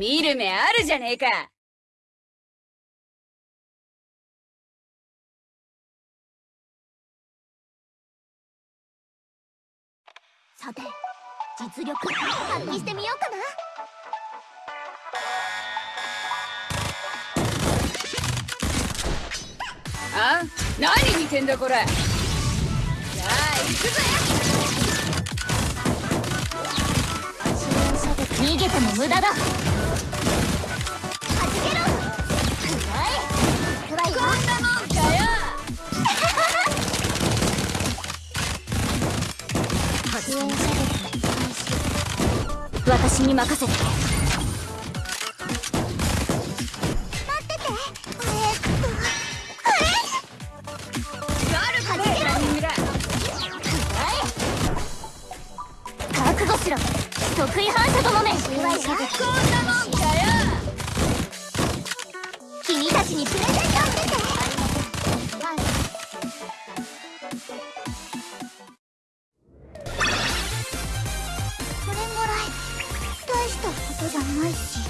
見る目あるじゃねえか。さて実力発揮してみようかな。あ？何見てんだこれ。じゃあ行くぜ。逃げても無駄だ私に任せて待ってて。えっとあるかねランニングだ覚悟しろ得意反射とのめこんなもんかよ。君たちにプレゼントことじゃないし。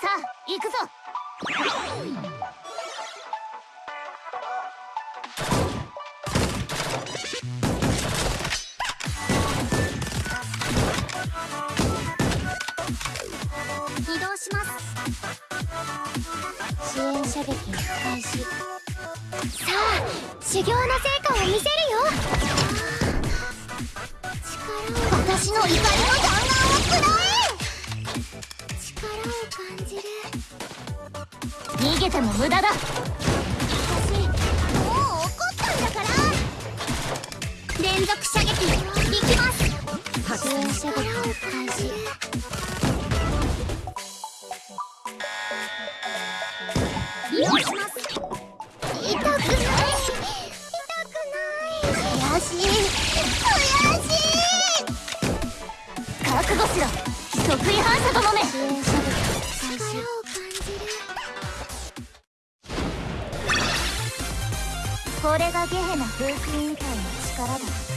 さあ行くぞ。移動します支援射撃開始さあ修行の成果を見せるよ。力を私の怒りの弾丸をくらえ力を感じる。逃げても無駄だ。私これがゲヘナ風紀委員会の力だ